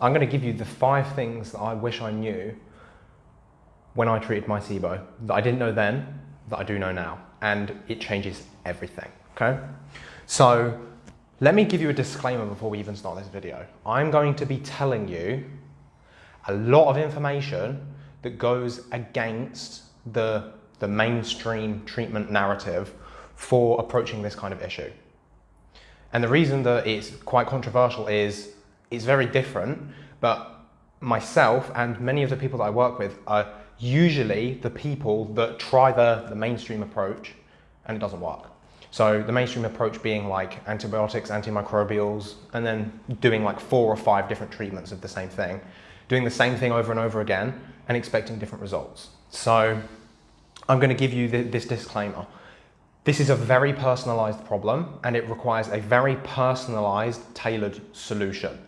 I'm going to give you the five things that I wish I knew when I treated my SIBO that I didn't know then, that I do know now. And it changes everything, okay? So let me give you a disclaimer before we even start this video. I'm going to be telling you a lot of information that goes against the, the mainstream treatment narrative for approaching this kind of issue. And the reason that it's quite controversial is it's very different, but myself and many of the people that I work with are usually the people that try the, the mainstream approach and it doesn't work. So the mainstream approach being like antibiotics, antimicrobials, and then doing like four or five different treatments of the same thing, doing the same thing over and over again and expecting different results. So I'm going to give you this disclaimer. This is a very personalized problem and it requires a very personalized, tailored solution.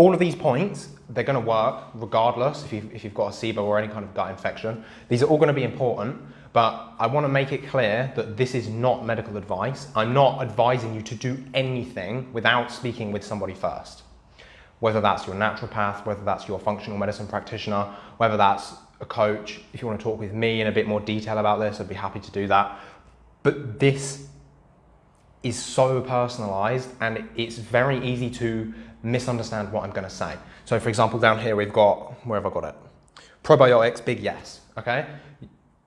All of these points, they're going to work regardless if you've, if you've got a SIBO or any kind of gut infection. These are all going to be important, but I want to make it clear that this is not medical advice. I'm not advising you to do anything without speaking with somebody first. Whether that's your naturopath, whether that's your functional medicine practitioner, whether that's a coach. If you want to talk with me in a bit more detail about this, I'd be happy to do that. But this is so personalized and it's very easy to misunderstand what I'm going to say. So for example, down here we've got, where have I got it? Probiotics, big yes, okay?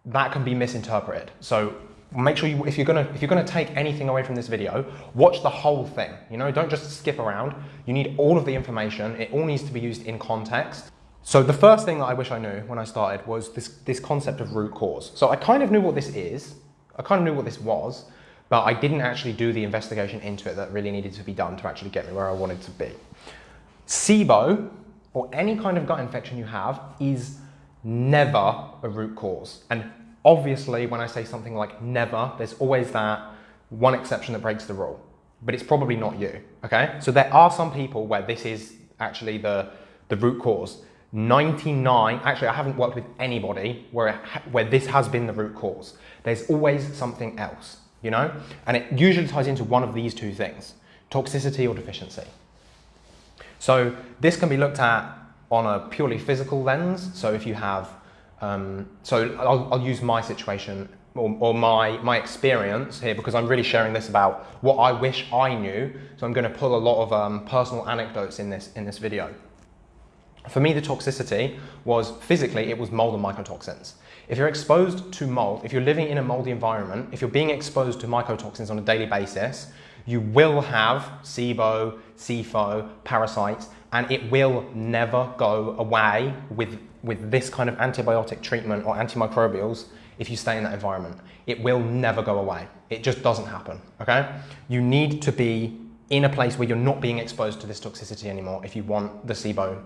That can be misinterpreted. So make sure you, if you're gonna, if you're gonna take anything away from this video, watch the whole thing. You know, don't just skip around. You need all of the information. It all needs to be used in context. So the first thing that I wish I knew when I started was this, this concept of root cause. So I kind of knew what this is. I kind of knew what this was, but I didn't actually do the investigation into it that really needed to be done to actually get me where I wanted to be. SIBO, or any kind of gut infection you have, is never a root cause. And obviously, when I say something like never, there's always that one exception that breaks the rule. But it's probably not you, okay? So there are some people where this is actually the, the root cause. 99, actually I haven't worked with anybody where, where this has been the root cause. There's always something else, you know? And it usually ties into one of these two things, toxicity or deficiency. So this can be looked at on a purely physical lens. So if you have, um, so I'll, I'll, use my situation or, or, my, my experience here because I'm really sharing this about what I wish I knew. So I'm going to pull a lot of um, personal anecdotes in this, in this video. For me, the toxicity was physically, it was mold and mycotoxins. If you're exposed to mold, if you're living in a moldy environment, if you're being exposed to mycotoxins on a daily basis, you will have SIBO, SIFO, parasites, and it will never go away with, with this kind of antibiotic treatment or antimicrobials if you stay in that environment. It will never go away. It just doesn't happen, okay? You need to be in a place where you're not being exposed to this toxicity anymore if you want the SIBO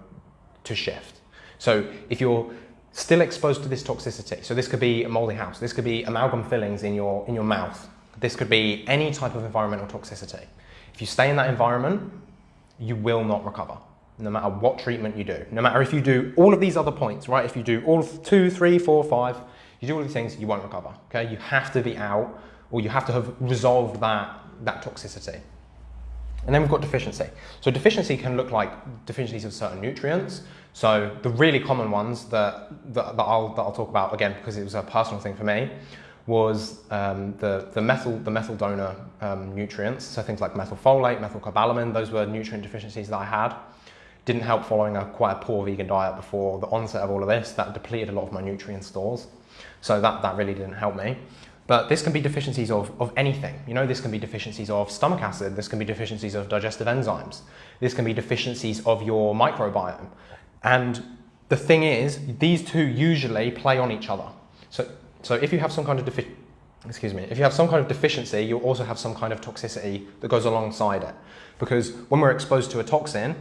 to shift. So if you're still exposed to this toxicity, so this could be a moldy house, this could be amalgam fillings in your, in your mouth, this could be any type of environmental toxicity. If you stay in that environment, you will not recover, no matter what treatment you do. No matter if you do all of these other points, right? If you do all of two, three, four, five, you do all these things, you won't recover, okay? You have to be out or you have to have resolved that, that toxicity. And then we've got deficiency. So deficiency can look like deficiencies of certain nutrients. So the really common ones that, that, that, I'll, that I'll talk about, again, because it was a personal thing for me, was um, the, the, methyl, the methyl donor um, nutrients. So things like methylfolate, methylcobalamin, those were nutrient deficiencies that I had. Didn't help following a quite a poor vegan diet before the onset of all of this. That depleted a lot of my nutrient stores. So that, that really didn't help me. But this can be deficiencies of, of anything. You know, this can be deficiencies of stomach acid, this can be deficiencies of digestive enzymes, this can be deficiencies of your microbiome. And the thing is, these two usually play on each other. So, so if you have some kind of defi excuse me, if you have some kind of deficiency, you'll also have some kind of toxicity that goes alongside it. Because when we're exposed to a toxin,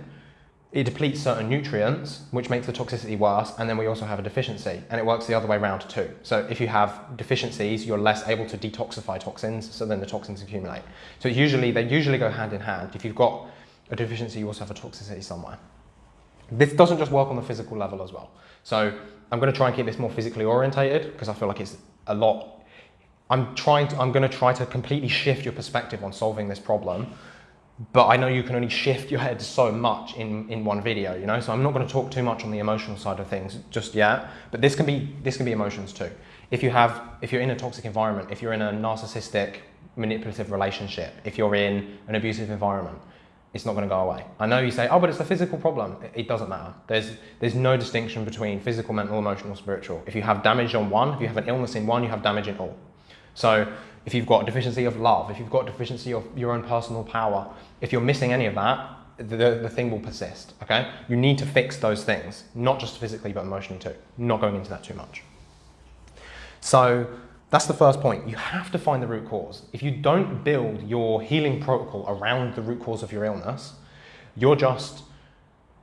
it depletes certain nutrients, which makes the toxicity worse, and then we also have a deficiency, and it works the other way around too. So if you have deficiencies, you're less able to detoxify toxins, so then the toxins accumulate. So usually, they usually go hand in hand. If you've got a deficiency, you also have a toxicity somewhere. This doesn't just work on the physical level as well. So I'm gonna try and keep this more physically orientated, because I feel like it's a lot, I'm trying to, I'm gonna try to completely shift your perspective on solving this problem but I know you can only shift your head so much in, in one video, you know. So I'm not going to talk too much on the emotional side of things just yet. But this can be this can be emotions too. If you have if you're in a toxic environment, if you're in a narcissistic, manipulative relationship, if you're in an abusive environment, it's not going to go away. I know you say, oh, but it's a physical problem. It doesn't matter. There's there's no distinction between physical, mental, emotional, spiritual. If you have damage on one, if you have an illness in one, you have damage in all. So if you've got deficiency of love, if you've got deficiency of your own personal power, if you're missing any of that, the, the thing will persist, okay? You need to fix those things, not just physically, but emotionally too. Not going into that too much. So that's the first point. You have to find the root cause. If you don't build your healing protocol around the root cause of your illness, you're just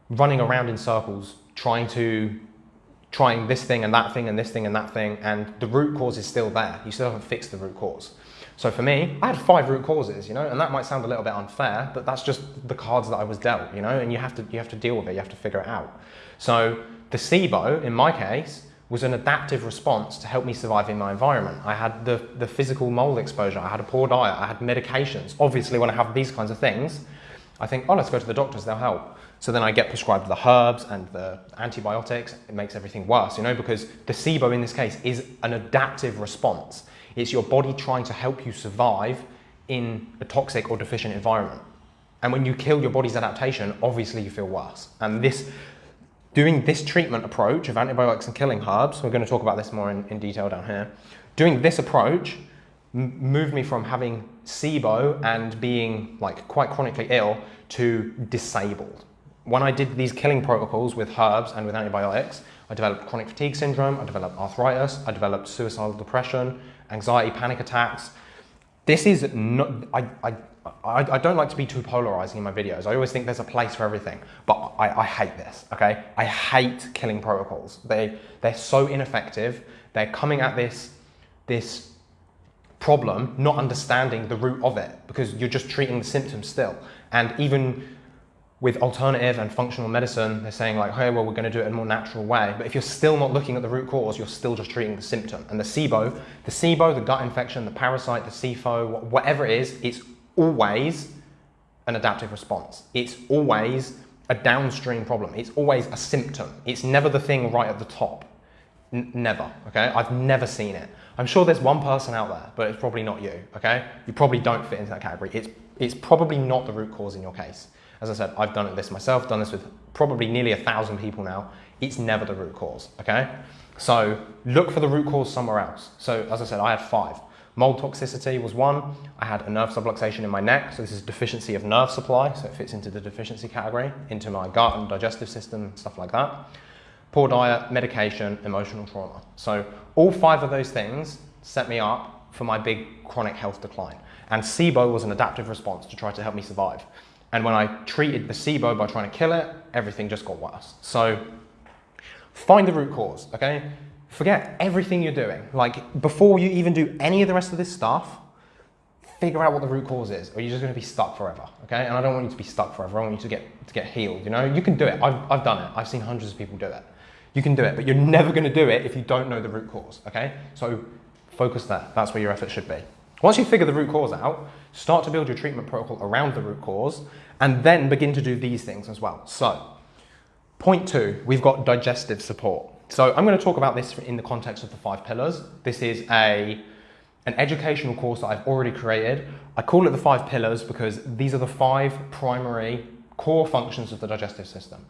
running around in circles trying to trying this thing and that thing and this thing and that thing, and the root cause is still there. You still haven't fixed the root cause. So for me, I had five root causes, you know, and that might sound a little bit unfair, but that's just the cards that I was dealt, you know, and you have to you have to deal with it, you have to figure it out. So the SIBO, in my case, was an adaptive response to help me survive in my environment. I had the, the physical mold exposure, I had a poor diet, I had medications. Obviously, when I have these kinds of things, I think, oh, let's go to the doctors, they'll help. So then I get prescribed the herbs and the antibiotics. It makes everything worse, you know, because the SIBO in this case is an adaptive response. It's your body trying to help you survive in a toxic or deficient environment. And when you kill your body's adaptation, obviously you feel worse. And this, doing this treatment approach of antibiotics and killing herbs, we're going to talk about this more in, in detail down here. Doing this approach moved me from having SIBO and being like quite chronically ill to disabled when I did these killing protocols with herbs and with antibiotics, I developed chronic fatigue syndrome, I developed arthritis, I developed suicidal depression, anxiety, panic attacks. This is not, I, I, I, I don't like to be too polarizing in my videos. I always think there's a place for everything, but I, I hate this, okay? I hate killing protocols. They, they're so ineffective. They're coming at this, this problem, not understanding the root of it because you're just treating the symptoms still. And even with alternative and functional medicine, they're saying like, hey, well, we're going to do it in a more natural way. But if you're still not looking at the root cause, you're still just treating the symptom. And the SIBO, the SIBO, the gut infection, the parasite, the SIFO, whatever it is, it's always an adaptive response. It's always a downstream problem. It's always a symptom. It's never the thing right at the top. N never, okay? I've never seen it. I'm sure there's one person out there, but it's probably not you, okay? You probably don't fit into that category. It's, it's probably not the root cause in your case. As I said, I've done this myself, done this with probably nearly a thousand people now. It's never the root cause, okay? So look for the root cause somewhere else. So as I said, I had five. Mold toxicity was one. I had a nerve subluxation in my neck, so this is deficiency of nerve supply, so it fits into the deficiency category, into my gut and digestive system, stuff like that. Poor diet, medication, emotional trauma. So all five of those things set me up for my big chronic health decline. And SIBO was an adaptive response to try to help me survive. And when I treated the SIBO by trying to kill it, everything just got worse. So find the root cause, okay? Forget everything you're doing. Like before you even do any of the rest of this stuff, figure out what the root cause is, or you're just gonna be stuck forever, okay? And I don't want you to be stuck forever. I want you to get, to get healed, you know? You can do it. I've, I've done it. I've seen hundreds of people do it. You can do it, but you're never gonna do it if you don't know the root cause, okay? So focus there. That's where your effort should be. Once you figure the root cause out, start to build your treatment protocol around the root cause, and then begin to do these things as well. So, point two, we've got digestive support. So I'm going to talk about this in the context of the five pillars. This is a an educational course that I've already created. I call it the five pillars because these are the five primary core functions of the digestive system.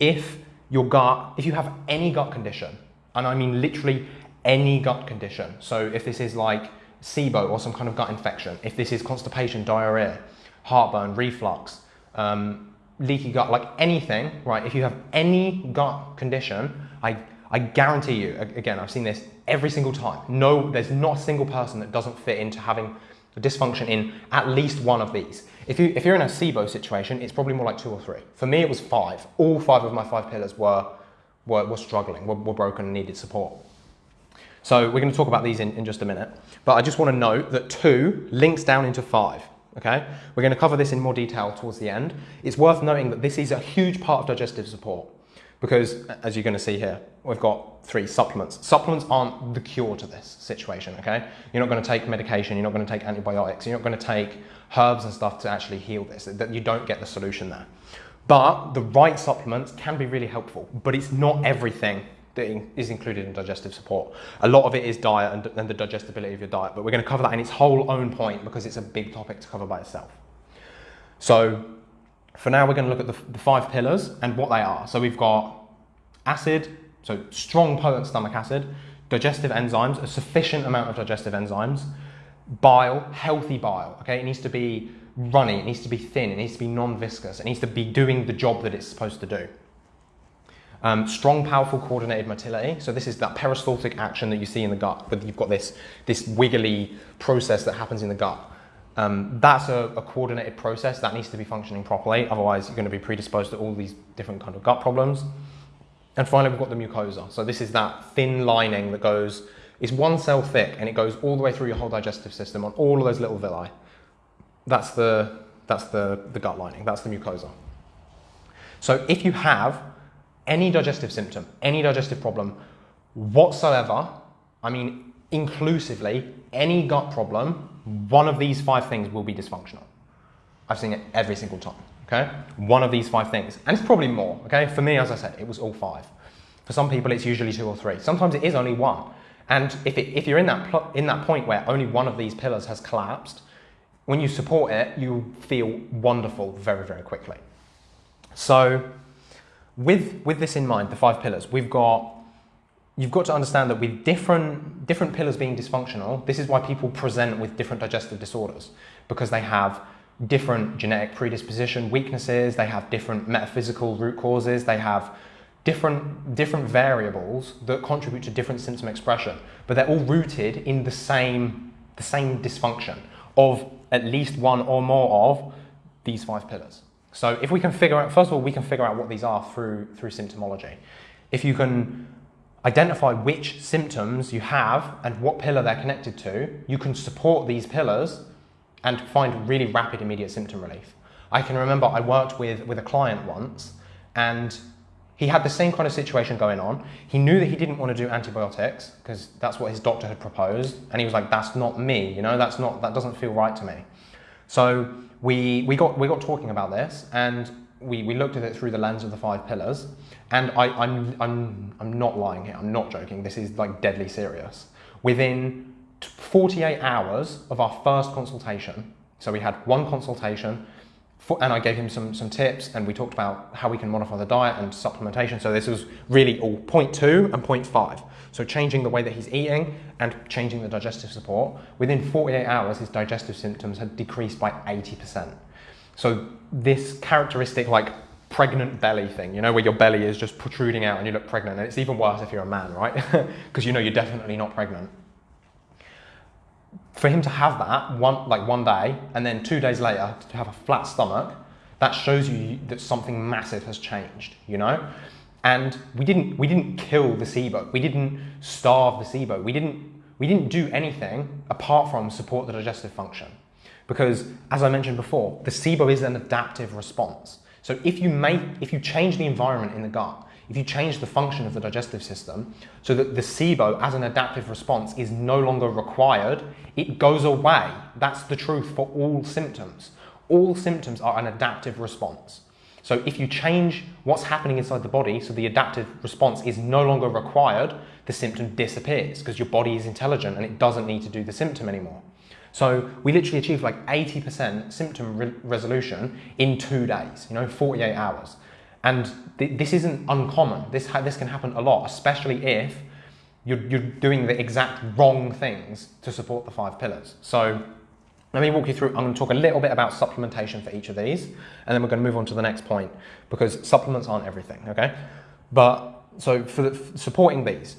If your gut, if you have any gut condition, and I mean literally any gut condition, so if this is like SIBO or some kind of gut infection, if this is constipation, diarrhea, heartburn, reflux, um, leaky gut, like anything, right? If you have any gut condition, I, I guarantee you, again, I've seen this every single time. No, there's not a single person that doesn't fit into having a dysfunction in at least one of these. If, you, if you're in a SIBO situation, it's probably more like two or three. For me, it was five. All five of my five pillars were, were, were struggling, were, were broken and needed support. So we're going to talk about these in, in just a minute. But I just want to note that two links down into five. Okay, we're going to cover this in more detail towards the end. It's worth noting that this is a huge part of digestive support. Because as you're going to see here, we've got three supplements. Supplements aren't the cure to this situation, okay? You're not going to take medication, you're not going to take antibiotics, you're not going to take herbs and stuff to actually heal this. That you don't get the solution there. But the right supplements can be really helpful, but it's not everything that is included in digestive support. A lot of it is diet and, and the digestibility of your diet, but we're going to cover that in its whole own point because it's a big topic to cover by itself. So for now, we're going to look at the, the five pillars and what they are. So we've got acid, so strong potent stomach acid, digestive enzymes, a sufficient amount of digestive enzymes, bile, healthy bile, okay? It needs to be runny, it needs to be thin, it needs to be non-viscous, it needs to be doing the job that it's supposed to do. Um, strong, powerful, coordinated motility. So this is that peristaltic action that you see in the gut, but you've got this, this wiggly process that happens in the gut. Um, that's a, a, coordinated process that needs to be functioning properly. Otherwise, you're going to be predisposed to all these different kind of gut problems. And finally, we've got the mucosa. So this is that thin lining that goes, it's one cell thick, and it goes all the way through your whole digestive system on all of those little villi. That's the, that's the, the gut lining. That's the mucosa. So if you have any digestive symptom, any digestive problem whatsoever, I mean, inclusively, any gut problem, one of these five things will be dysfunctional. I've seen it every single time, okay? One of these five things, and it's probably more, okay? For me, as I said, it was all five. For some people, it's usually two or three. Sometimes it is only one. And if, it, if you're in that, in that point where only one of these pillars has collapsed, when you support it, you feel wonderful very, very quickly. So with, with this in mind, the five pillars, we've got, you've got to understand that with different, different pillars being dysfunctional, this is why people present with different digestive disorders, because they have different genetic predisposition weaknesses, they have different metaphysical root causes, they have different, different variables that contribute to different symptom expression, but they're all rooted in the same, the same dysfunction of at least one or more of these five pillars. So if we can figure out, first of all, we can figure out what these are through, through symptomology. If you can identify which symptoms you have and what pillar they're connected to, you can support these pillars and find really rapid immediate symptom relief. I can remember I worked with, with a client once and he had the same kind of situation going on. He knew that he didn't want to do antibiotics because that's what his doctor had proposed. And he was like, that's not me, you know, that's not, that doesn't feel right to me. So we, we, got, we got talking about this and we, we looked at it through the lens of the five pillars. And I, I'm, I'm, I'm not lying here, I'm not joking. This is like deadly serious. Within 48 hours of our first consultation, so we had one consultation, and I gave him some, some tips and we talked about how we can modify the diet and supplementation. So this was really all point two and point five. So changing the way that he's eating and changing the digestive support. Within 48 hours, his digestive symptoms had decreased by 80%. So this characteristic like pregnant belly thing, you know, where your belly is just protruding out and you look pregnant. And it's even worse if you're a man, right? Because you know you're definitely not pregnant. For him to have that one like one day and then two days later to have a flat stomach that shows you that something massive has changed you know? And we didn't we didn't kill the SIBO. We didn't starve the SIBO. We didn't we didn't do anything apart from support the digestive function. Because as I mentioned before the SIBO is an adaptive response so if you make if you change the environment in the gut if you change the function of the digestive system so that the SIBO as an adaptive response is no longer required, it goes away. That's the truth for all symptoms. All symptoms are an adaptive response. So if you change what's happening inside the body so the adaptive response is no longer required, the symptom disappears because your body is intelligent and it doesn't need to do the symptom anymore. So we literally achieved like 80% symptom re resolution in two days, you know, 48 hours. And th this isn't uncommon. This, this can happen a lot, especially if you're, you're doing the exact wrong things to support the five pillars. So let me walk you through, I'm going to talk a little bit about supplementation for each of these, and then we're going to move on to the next point, because supplements aren't everything, okay? But, so for, the, for supporting these,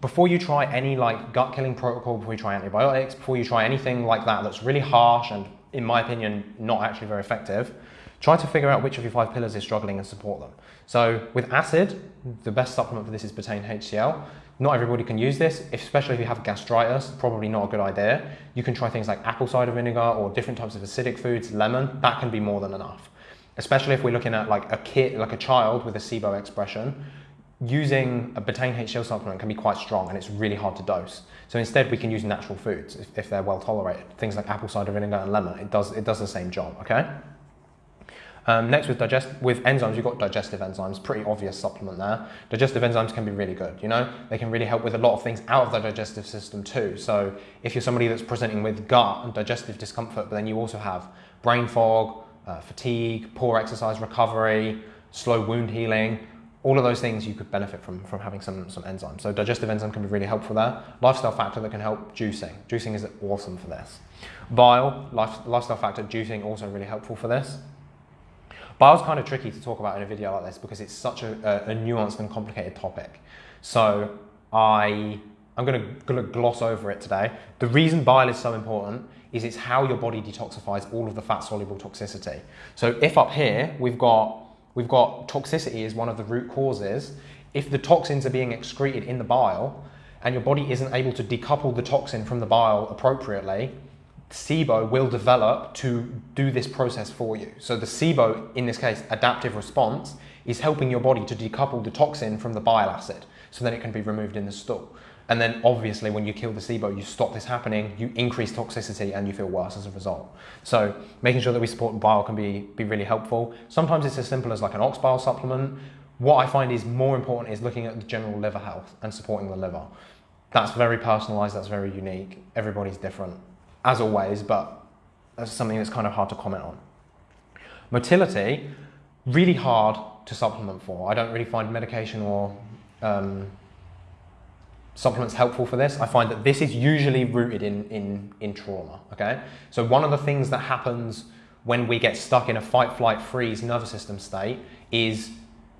before you try any like gut killing protocol, before you try antibiotics, before you try anything like that that's really harsh and in my opinion, not actually very effective, Try to figure out which of your five pillars is struggling and support them. So with acid, the best supplement for this is betaine HCl. Not everybody can use this, especially if you have gastritis, probably not a good idea. You can try things like apple cider vinegar or different types of acidic foods, lemon, that can be more than enough. especially if we're looking at like a kid, like a child with a SIBO expression, using a betaine HCl supplement can be quite strong and it's really hard to dose. So instead we can use natural foods if, if they're well tolerated. Things like apple cider vinegar and lemon, it does, it does the same job, okay? Um, next with digest with enzymes, you've got digestive enzymes, pretty obvious supplement there. Digestive enzymes can be really good, you know? They can really help with a lot of things out of the digestive system too. So if you're somebody that's presenting with gut and digestive discomfort, but then you also have brain fog, uh, fatigue, poor exercise recovery, slow wound healing, all of those things you could benefit from, from having some, some enzymes. So digestive enzyme can be really helpful there. Lifestyle factor that can help juicing. Juicing is awesome for this. Bile, life, lifestyle factor, juicing also really helpful for this. Bile's kind of tricky to talk about in a video like this because it's such a, a, a nuanced and complicated topic. So I, I'm gonna, gonna gloss over it today. The reason bile is so important is it's how your body detoxifies all of the fat soluble toxicity. So if up here we've got, we've got toxicity is one of the root causes, if the toxins are being excreted in the bile and your body isn't able to decouple the toxin from the bile appropriately, SIBO will develop to do this process for you. So the SIBO, in this case, adaptive response, is helping your body to decouple the toxin from the bile acid so that it can be removed in the stool. And then obviously when you kill the SIBO, you stop this happening, you increase toxicity and you feel worse as a result. So making sure that we support bile can be, be really helpful. Sometimes it's as simple as like an ox bile supplement. What I find is more important is looking at the general liver health and supporting the liver. That's very personalized, that's very unique. Everybody's different as always, but that's something that's kind of hard to comment on. Motility, really hard to supplement for. I don't really find medication or um, supplements helpful for this. I find that this is usually rooted in, in, in trauma, okay? So one of the things that happens when we get stuck in a fight, flight, freeze nervous system state is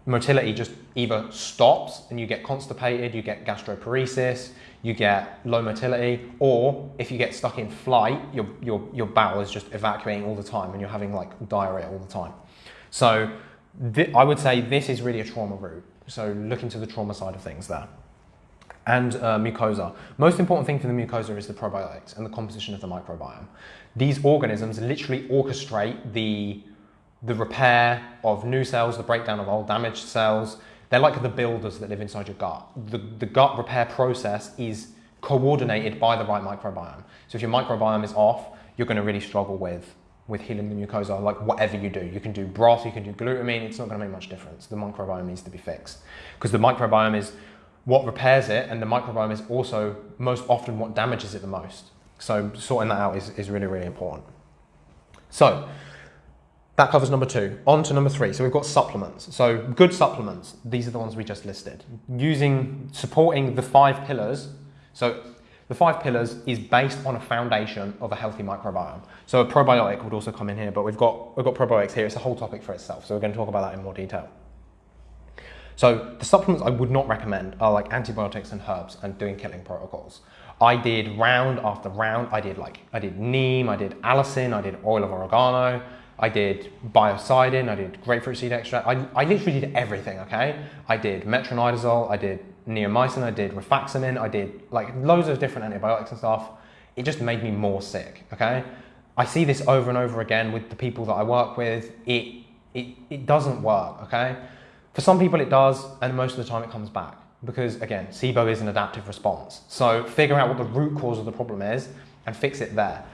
motility just either stops and you get constipated, you get gastroparesis, you get low motility, or if you get stuck in flight, your, your, your bowel is just evacuating all the time and you're having like diarrhea all the time. So I would say this is really a trauma route. So look into the trauma side of things there. And uh, mucosa. Most important thing for the mucosa is the probiotics and the composition of the microbiome. These organisms literally orchestrate the, the repair of new cells, the breakdown of old damaged cells, they're like the builders that live inside your gut. The, the gut repair process is coordinated by the right microbiome. So if your microbiome is off, you're going to really struggle with, with healing the mucosa, like whatever you do. You can do broth, you can do glutamine, it's not going to make much difference. The microbiome needs to be fixed. Because the microbiome is what repairs it, and the microbiome is also most often what damages it the most. So sorting that out is, is really, really important. So that covers number two. On to number three. So we've got supplements. So good supplements. These are the ones we just listed. Using, supporting the five pillars. So the five pillars is based on a foundation of a healthy microbiome. So a probiotic would also come in here, but we've got, we've got probiotics here. It's a whole topic for itself. So we're going to talk about that in more detail. So the supplements I would not recommend are like antibiotics and herbs and doing killing protocols. I did round after round. I did like, I did neem, I did allicin, I did oil of oregano, I did biocidin, I did grapefruit seed extract. I, I literally did everything, okay? I did metronidazole, I did neomycin, I did rifaximin, I did like loads of different antibiotics and stuff. It just made me more sick, okay? I see this over and over again with the people that I work with. It, it, it doesn't work, okay? For some people it does, and most of the time it comes back. Because again, SIBO is an adaptive response. So figure out what the root cause of the problem is and fix it there.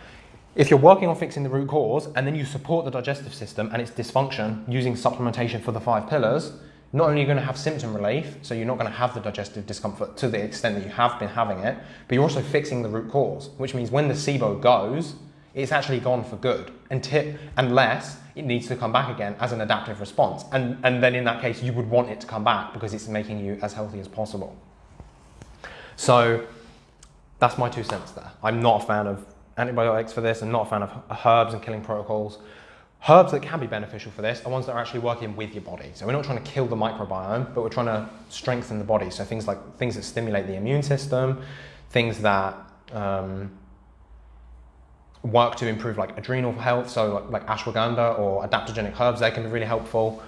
If you're working on fixing the root cause and then you support the digestive system and its dysfunction using supplementation for the five pillars, not only are you going to have symptom relief, so you're not going to have the digestive discomfort to the extent that you have been having it, but you're also fixing the root cause, which means when the SIBO goes, it's actually gone for good until, unless it needs to come back again as an adaptive response. And, and then in that case, you would want it to come back because it's making you as healthy as possible. So that's my two cents there. I'm not a fan of antibiotics for this. I'm not a fan of herbs and killing protocols. Herbs that can be beneficial for this are ones that are actually working with your body. So we're not trying to kill the microbiome, but we're trying to strengthen the body. So things like things that stimulate the immune system, things that um, work to improve like adrenal health. So like, like ashwagandha or adaptogenic herbs, they can be really helpful.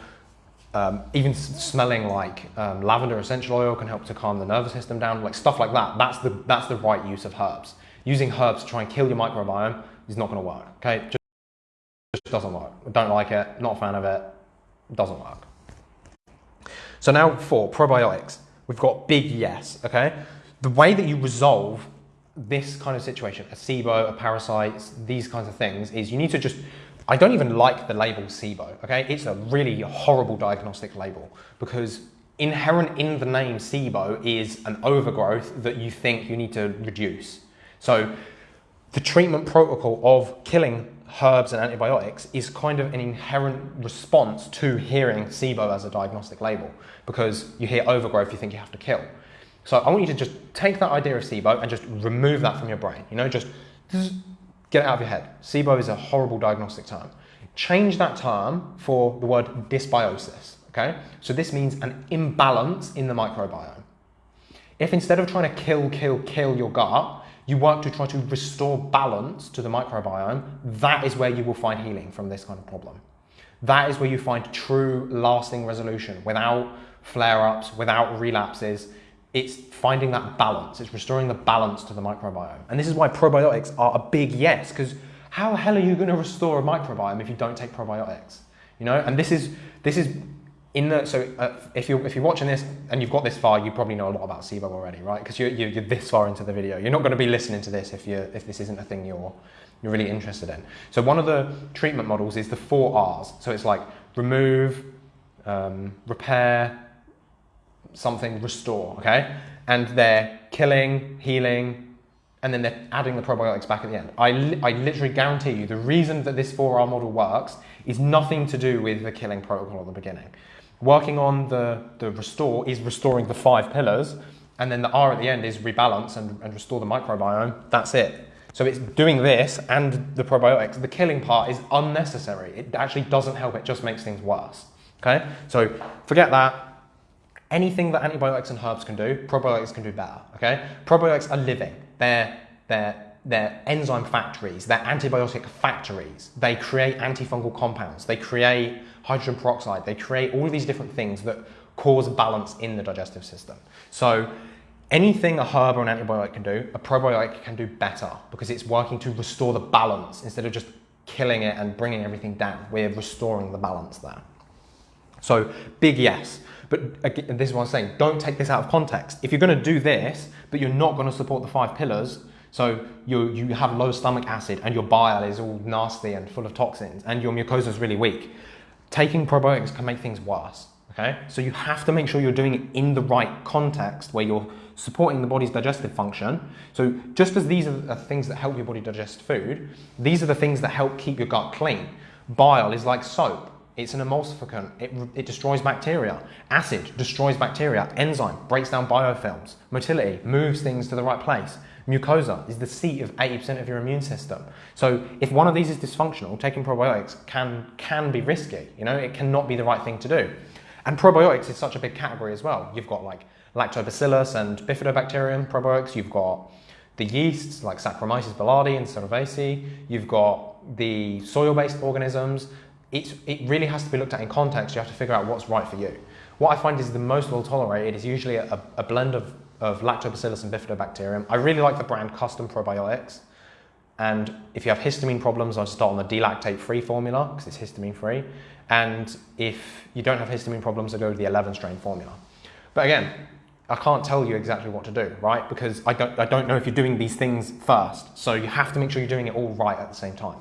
Um, even smelling like um, lavender essential oil can help to calm the nervous system down, like stuff like that. That's the, that's the right use of herbs using herbs to try and kill your microbiome is not going to work. Okay, just, just doesn't work. Don't like it. Not a fan of it. Doesn't work. So now for probiotics, we've got big yes, okay? The way that you resolve this kind of situation, a SIBO, a parasites, these kinds of things, is you need to just, I don't even like the label SIBO, okay? It's a really horrible diagnostic label because inherent in the name SIBO is an overgrowth that you think you need to reduce. So the treatment protocol of killing herbs and antibiotics is kind of an inherent response to hearing SIBO as a diagnostic label because you hear overgrowth, you think you have to kill. So I want you to just take that idea of SIBO and just remove that from your brain. You know, just, get it out of your head. SIBO is a horrible diagnostic term. Change that term for the word dysbiosis, okay? So this means an imbalance in the microbiome. If instead of trying to kill, kill, kill your gut, you work to try to restore balance to the microbiome, that is where you will find healing from this kind of problem. That is where you find true lasting resolution without flare-ups, without relapses. It's finding that balance. It's restoring the balance to the microbiome. And this is why probiotics are a big yes, because how the hell are you going to restore a microbiome if you don't take probiotics? You know, and this is this is in the so uh, if you're if you're watching this and you've got this far, you probably know a lot about SIBO already, right? Because you're, you're, you're this far into the video. You're not going to be listening to this if you're, if this isn't a thing you're you're really interested in. So one of the treatment models is the four R's. So it's like remove, um, repair, something, restore. Okay, and they're killing, healing, and then they're adding the probiotics back at the end. I, I literally guarantee you the reason that this 4R model works is nothing to do with the killing protocol at the beginning. Working on the, the restore is restoring the five pillars, and then the R at the end is rebalance and, and restore the microbiome. That's it. So it's doing this and the probiotics. The killing part is unnecessary. It actually doesn't help, it just makes things worse. Okay? So forget that. Anything that antibiotics and herbs can do, probiotics can do better. Okay? Probiotics are living. They're, they're, they're enzyme factories, they're antibiotic factories. They create antifungal compounds, they create hydrogen peroxide, they create all of these different things that cause balance in the digestive system. So anything a herb or an antibiotic can do, a probiotic can do better because it's working to restore the balance instead of just killing it and bringing everything down. We're restoring the balance there. So big yes. But again, this is what I'm saying, don't take this out of context. If you're going to do this, but you're not going to support the five pillars, so you, you have low stomach acid and your bile is all nasty and full of toxins and your mucosa is really weak, taking probiotics can make things worse. Okay, so you have to make sure you're doing it in the right context where you're supporting the body's digestive function. So just as these are the things that help your body digest food, these are the things that help keep your gut clean. Bile is like soap. It's an emulsificant. It, it destroys bacteria. Acid destroys bacteria. Enzyme breaks down biofilms. Motility moves things to the right place. Mucosa is the seat of 80% of your immune system. So if one of these is dysfunctional, taking probiotics can, can be risky. You know, it cannot be the right thing to do. And probiotics is such a big category as well. You've got like lactobacillus and bifidobacterium probiotics. You've got the yeasts like Saccharomyces boulardii and Cerevisiae. You've got the soil-based organisms. It's, it really has to be looked at in context. You have to figure out what's right for you. What I find is the most well tolerated is usually a, a blend of, of lactobacillus and bifidobacterium. I really like the brand Custom Probiotics. And if you have histamine problems, I'd start on the D-lactate free formula because it's histamine free. And if you don't have histamine problems, I go to the 11 strain formula. But again, I can't tell you exactly what to do, right? Because I don't, I don't know if you're doing these things first. So you have to make sure you're doing it all right at the same time.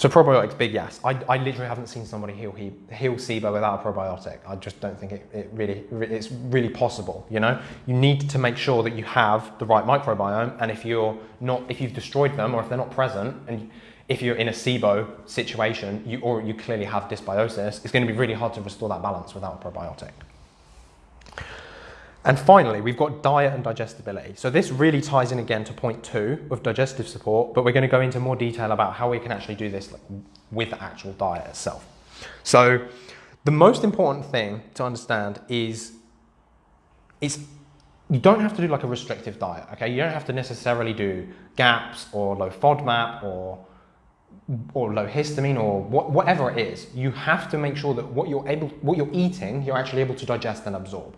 So probiotics, big yes. I, I literally haven't seen somebody heal, heal SIBO without a probiotic. I just don't think it, it really, it's really possible, you know? You need to make sure that you have the right microbiome and if you're not, if you've destroyed them or if they're not present and if you're in a SIBO situation you, or you clearly have dysbiosis, it's going to be really hard to restore that balance without a probiotic. And finally, we've got diet and digestibility. So this really ties in again to point two of digestive support, but we're going to go into more detail about how we can actually do this with the actual diet itself. So the most important thing to understand is it's you don't have to do like a restrictive diet, okay? You don't have to necessarily do GAPS or low FODMAP or or low histamine or wh whatever it is. You have to make sure that what you're able, what you're eating, you're actually able to digest and absorb.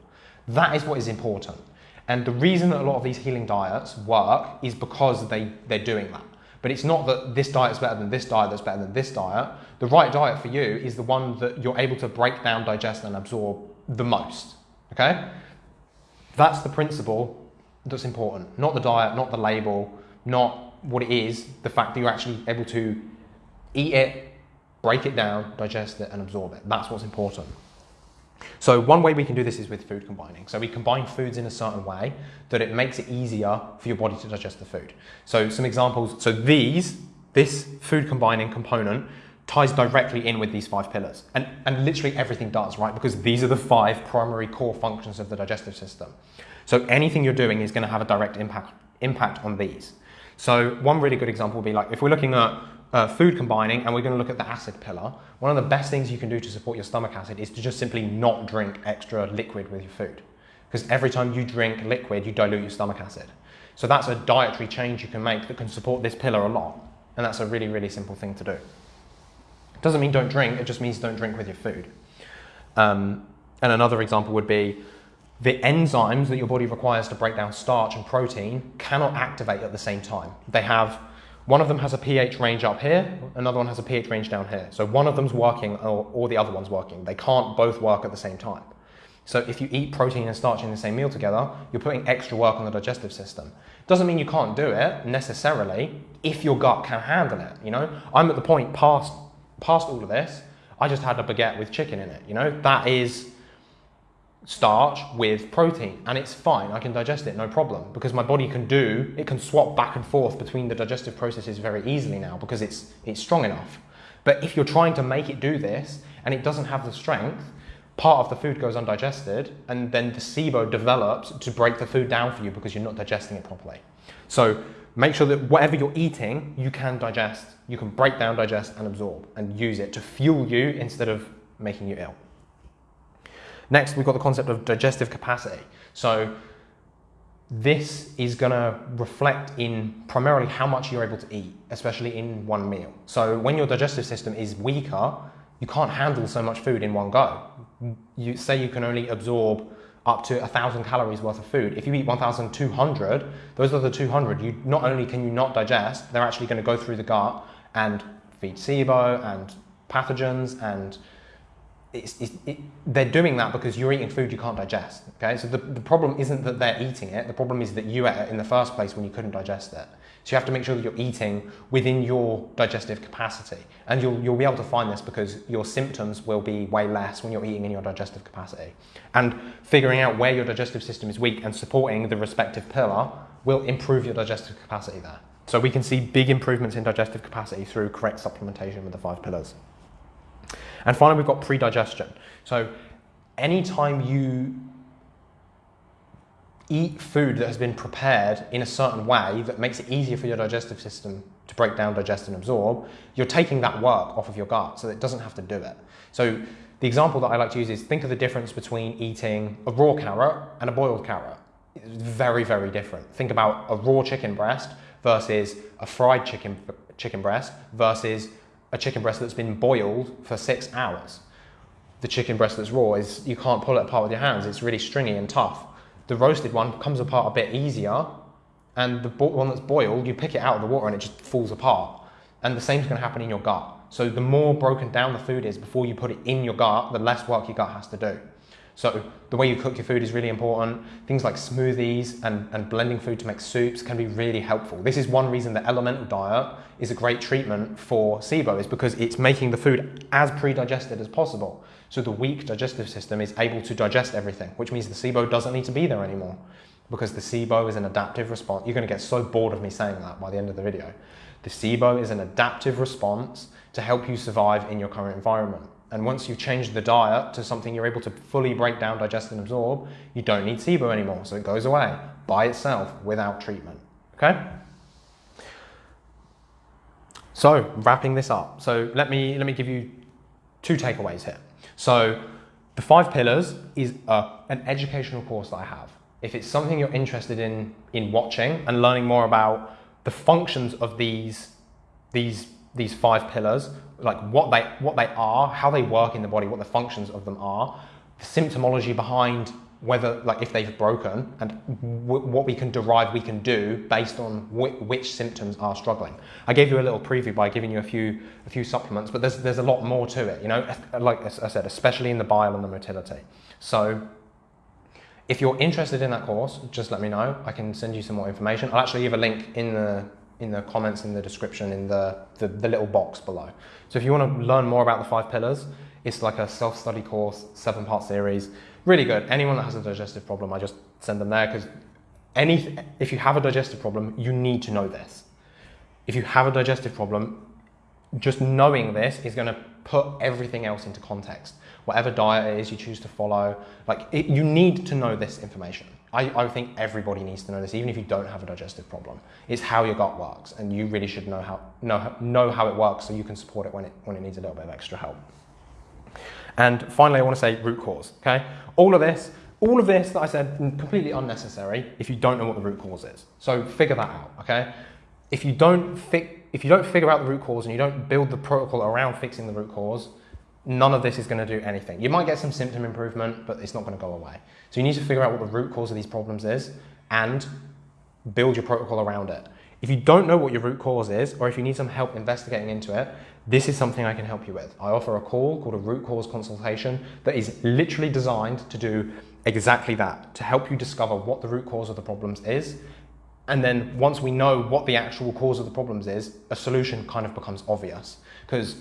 That is what is important. And the reason that a lot of these healing diets work is because they, they're doing that. But it's not that this diet is better than this diet that's better than this diet. The right diet for you is the one that you're able to break down, digest, and absorb the most. Okay? That's the principle that's important. Not the diet, not the label, not what it is, the fact that you're actually able to eat it, break it down, digest it, and absorb it. That's what's important. So one way we can do this is with food combining. So we combine foods in a certain way that it makes it easier for your body to digest the food. So some examples, so these, this food combining component ties directly in with these five pillars. And, and literally everything does, right? Because these are the five primary core functions of the digestive system. So anything you're doing is going to have a direct impact, impact on these. So one really good example would be like if we're looking at uh, food combining and we're going to look at the acid pillar, one of the best things you can do to support your stomach acid is to just simply not drink extra liquid with your food. Because every time you drink liquid, you dilute your stomach acid. So that's a dietary change you can make that can support this pillar a lot. And that's a really, really simple thing to do. It doesn't mean don't drink, it just means don't drink with your food. Um, and another example would be the enzymes that your body requires to break down starch and protein cannot activate at the same time. They have one of them has a pH range up here, another one has a pH range down here. So one of them's working or, or the other one's working. They can't both work at the same time. So if you eat protein and starch in the same meal together, you're putting extra work on the digestive system. Doesn't mean you can't do it necessarily if your gut can handle it. You know, I'm at the point past past all of this. I just had a baguette with chicken in it. You know, that is starch with protein and it's fine. I can digest it, no problem, because my body can do, it can swap back and forth between the digestive processes very easily now because it's, it's strong enough. But if you're trying to make it do this and it doesn't have the strength, part of the food goes undigested and then the SIBO develops to break the food down for you because you're not digesting it properly. So make sure that whatever you're eating, you can digest, you can break down, digest and absorb and use it to fuel you instead of making you ill. Next, we've got the concept of digestive capacity. So this is going to reflect in primarily how much you're able to eat, especially in one meal. So when your digestive system is weaker, you can't handle so much food in one go. You say you can only absorb up to 1,000 calories worth of food. If you eat 1,200, those are the 200. You not only can you not digest, they're actually going to go through the gut and feed SIBO and pathogens and it's, it, they're doing that because you're eating food you can't digest. Okay, so the, the problem isn't that they're eating it. The problem is that you ate it in the first place when you couldn't digest it. So you have to make sure that you're eating within your digestive capacity, and you'll you'll be able to find this because your symptoms will be way less when you're eating in your digestive capacity. And figuring out where your digestive system is weak and supporting the respective pillar will improve your digestive capacity there. So we can see big improvements in digestive capacity through correct supplementation with the five pillars. And finally, we've got pre-digestion. So anytime you eat food that has been prepared in a certain way that makes it easier for your digestive system to break down, digest, and absorb, you're taking that work off of your gut so it doesn't have to do it. So the example that I like to use is think of the difference between eating a raw carrot and a boiled carrot. It's very, very different. Think about a raw chicken breast versus a fried chicken, chicken breast versus a chicken breast that's been boiled for six hours. The chicken breast that's raw is you can't pull it apart with your hands. It's really stringy and tough. The roasted one comes apart a bit easier, and the one that's boiled, you pick it out of the water and it just falls apart. And the same is going to happen in your gut. So the more broken down the food is before you put it in your gut, the less work your gut has to do. So the way you cook your food is really important. Things like smoothies and, and blending food to make soups can be really helpful. This is one reason the elemental diet is a great treatment for SIBO is because it's making the food as pre-digested as possible. So the weak digestive system is able to digest everything, which means the SIBO doesn't need to be there anymore because the SIBO is an adaptive response. You're going to get so bored of me saying that by the end of the video. The SIBO is an adaptive response to help you survive in your current environment. And once you've changed the diet to something you're able to fully break down, digest, and absorb, you don't need SIBO anymore. So it goes away by itself without treatment. Okay? So wrapping this up. So let me let me give you two takeaways here. So the five pillars is a, an educational course that I have. If it's something you're interested in in watching and learning more about the functions of these these these five pillars, like what they what they are, how they work in the body, what the functions of them are, the symptomology behind whether like if they've broken and what we can derive we can do based on wh- which symptoms are struggling. I gave you a little preview by giving you a few a few supplements, but there's there's a lot more to it. You know, like I said, especially in the bile and the motility. So. If you're interested in that course, just let me know. I can send you some more information. I'll actually leave a link in the in the comments in the description in the, the, the little box below. So if you want to learn more about the five pillars, it's like a self-study course, seven part series really good. Anyone that has a digestive problem, I just send them there because any if you have a digestive problem, you need to know this. If you have a digestive problem, just knowing this is going to put everything else into context. Whatever diet it is you choose to follow, like it, you need to know this information. I, I think everybody needs to know this, even if you don't have a digestive problem. It's how your gut works, and you really should know how know, know how it works so you can support it when it when it needs a little bit of extra help. And finally, I want to say root cause. Okay, all of this, all of this that I said, completely unnecessary if you don't know what the root cause is. So figure that out. Okay, if you don't fi- if you don't figure out the root cause and you don't build the protocol around fixing the root cause, none of this is going to do anything. You might get some symptom improvement, but it's not going to go away. So you need to figure out what the root cause of these problems is and build your protocol around it. If you don't know what your root cause is, or if you need some help investigating into it, this is something I can help you with. I offer a call called a root cause consultation that is literally designed to do exactly that, to help you discover what the root cause of the problems is. And then once we know what the actual cause of the problems is, a solution kind of becomes obvious because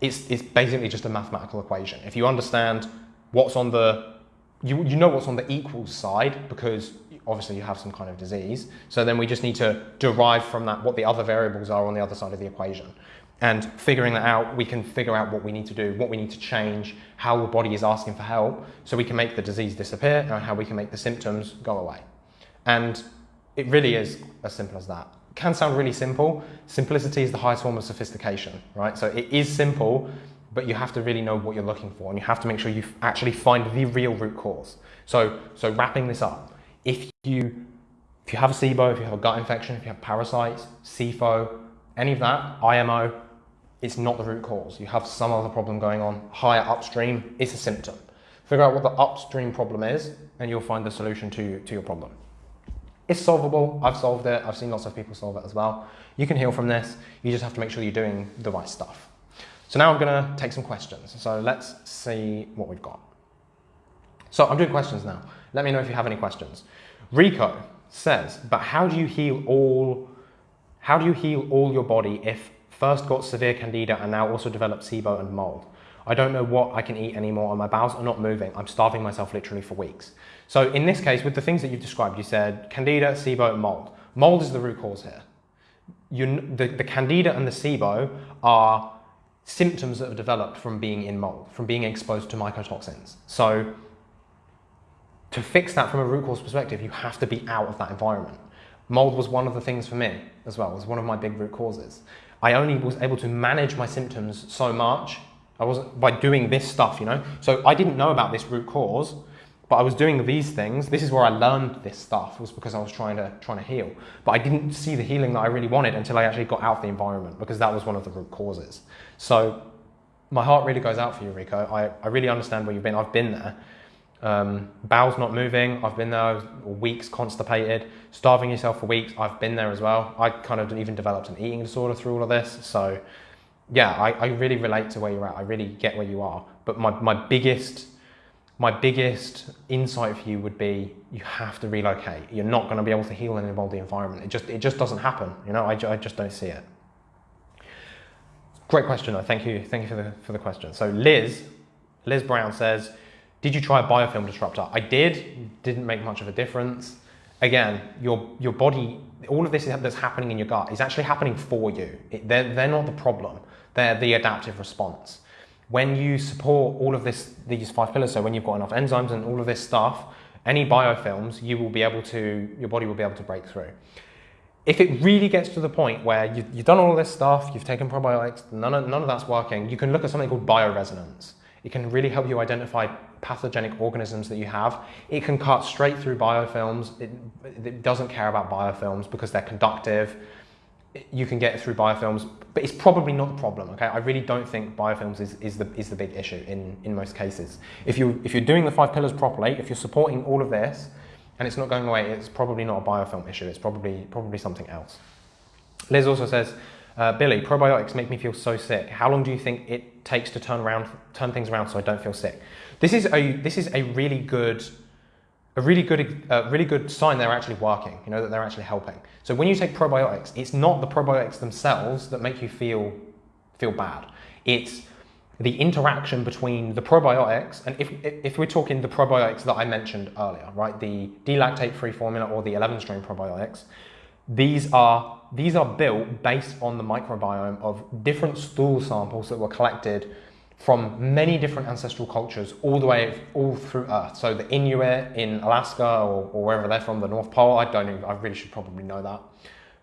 it's, it's basically just a mathematical equation. If you understand what's on the, you, you know what's on the equals side because obviously you have some kind of disease. So then we just need to derive from that what the other variables are on the other side of the equation. And figuring that out, we can figure out what we need to do, what we need to change, how the body is asking for help, so we can make the disease disappear and how we can make the symptoms go away. And it really is as simple as that. It can sound really simple. Simplicity is the highest form of sophistication, right? So it is simple, but you have to really know what you're looking for and you have to make sure you actually find the real root cause. So, so wrapping this up, if you, if you have a SIBO, if you have a gut infection, if you have parasites, SIFO, any of that, IMO, it's not the root cause. You have some other problem going on higher upstream, it's a symptom. Figure out what the upstream problem is, and you'll find the solution to, to your problem. It's solvable. I've solved it. I've seen lots of people solve it as well. You can heal from this. You just have to make sure you're doing the right stuff. So now I'm going to take some questions. So let's see what we've got. So I'm doing questions now. Let me know if you have any questions. Rico says, but how do you heal all how do you heal all your body if First got severe candida and now also developed SIBO and mold. I don't know what I can eat anymore and my bowels are not moving. I'm starving myself literally for weeks. So in this case, with the things that you've described, you said candida, SIBO, mold. Mold is the root cause here. You, the, the candida and the SIBO are symptoms that have developed from being in mold, from being exposed to mycotoxins. So to fix that from a root cause perspective, you have to be out of that environment. Mold was one of the things for me as well, it was one of my big root causes. I only was able to manage my symptoms so much. I wasn't by doing this stuff, you know. So I didn't know about this root cause, but I was doing these things. This is where I learned this stuff was because I was trying to trying to heal. But I didn't see the healing that I really wanted until I actually got out of the environment because that was one of the root causes. So my heart really goes out for you, Rico. I, I really understand where you've been. I've been there. Um, bowels not moving, I've been there weeks constipated, starving yourself for weeks, I've been there as well. I kind of even developed an eating disorder through all of this. So yeah, I, I really relate to where you're at. I really get where you are. But my, my biggest my biggest insight for you would be you have to relocate. You're not going to be able to heal in a moldy environment. It just it just doesn't happen. You know, I, I just don't see it. Great question though. Thank you. Thank you for the for the question. So Liz, Liz Brown says, did you try a biofilm disruptor? I did, didn't make much of a difference. Again, your, your body, all of this that's happening in your gut is actually happening for you. It, they're, they're not the problem, they're the adaptive response. When you support all of this, these five pillars, so when you've got enough enzymes and all of this stuff, any biofilms, you will be able to, your body will be able to break through. If it really gets to the point where you've, you've done all this stuff, you've taken probiotics, none of, none of that's working, you can look at something called bioresonance. It can really help you identify pathogenic organisms that you have. It can cut straight through biofilms. It, it doesn't care about biofilms because they're conductive. You can get through biofilms, but it's probably not the problem. Okay, I really don't think biofilms is, is the is the big issue in in most cases. If you if you're doing the five pillars properly, if you're supporting all of this, and it's not going away, it's probably not a biofilm issue. It's probably probably something else. Liz also says, uh, Billy, probiotics make me feel so sick. How long do you think it takes to turn around turn things around so I don't feel sick? This is a this is a really good a really good, a really good sign they're actually working, you know, that they're actually helping. So when you take probiotics, it's not the probiotics themselves that make you feel, feel bad. It's the interaction between the probiotics, and if, if we're talking the probiotics that I mentioned earlier, right, the D-lactate-free formula or the 11-strain probiotics, these are, these are built based on the microbiome of different stool samples that were collected from many different ancestral cultures all the way all through Earth. So the Inuit in Alaska or, or wherever they're from, the North Pole, I don't even, I really should probably know that.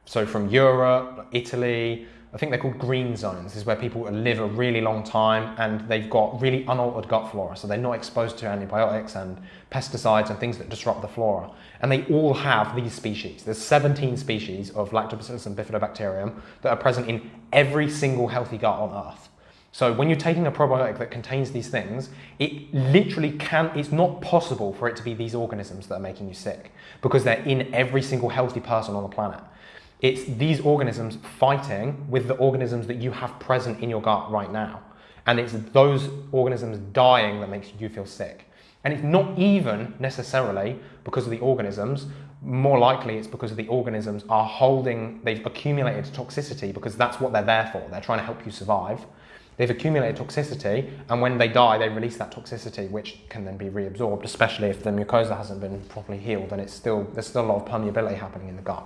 So from Europe, Italy, I think they're called green zones. This is where people live a really long time and they've got really unaltered gut flora. So they're not exposed to antibiotics and pesticides and things that disrupt the flora. And they all have these species. There's 17 species of Lactobacillus and Bifidobacterium that are present in every single healthy gut on Earth. So when you're taking a probiotic that contains these things, it literally can, it's not possible for it to be these organisms that are making you sick because they're in every single healthy person on the planet. It's these organisms fighting with the organisms that you have present in your gut right now. And it's those organisms dying that makes you feel sick. And it's not even necessarily because of the organisms, more likely it's because the organisms are holding, they've accumulated toxicity because that's what they're there for. They're trying to help you survive. They've accumulated toxicity, and when they die, they release that toxicity, which can then be reabsorbed, especially if the mucosa hasn't been properly healed and it's still, there's still a lot of permeability happening in the gut.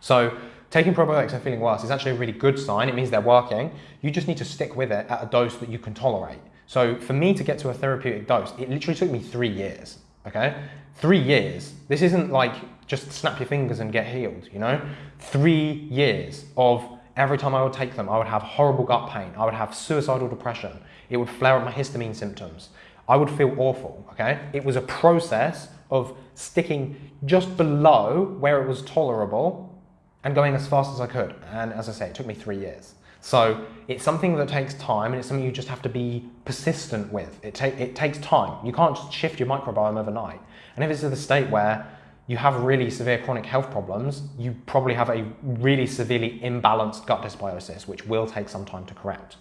So taking probiotics and feeling worse is actually a really good sign. It means they're working. You just need to stick with it at a dose that you can tolerate. So for me to get to a therapeutic dose, it literally took me three years, okay? Three years. This isn't like just snap your fingers and get healed, you know? Three years of Every time I would take them, I would have horrible gut pain. I would have suicidal depression. It would flare up my histamine symptoms. I would feel awful, okay? It was a process of sticking just below where it was tolerable and going as fast as I could. And as I say, it took me three years. So it's something that takes time and it's something you just have to be persistent with. It, ta it takes time. You can't just shift your microbiome overnight. And if it's to the state where you have really severe chronic health problems, you probably have a really severely imbalanced gut dysbiosis, which will take some time to correct.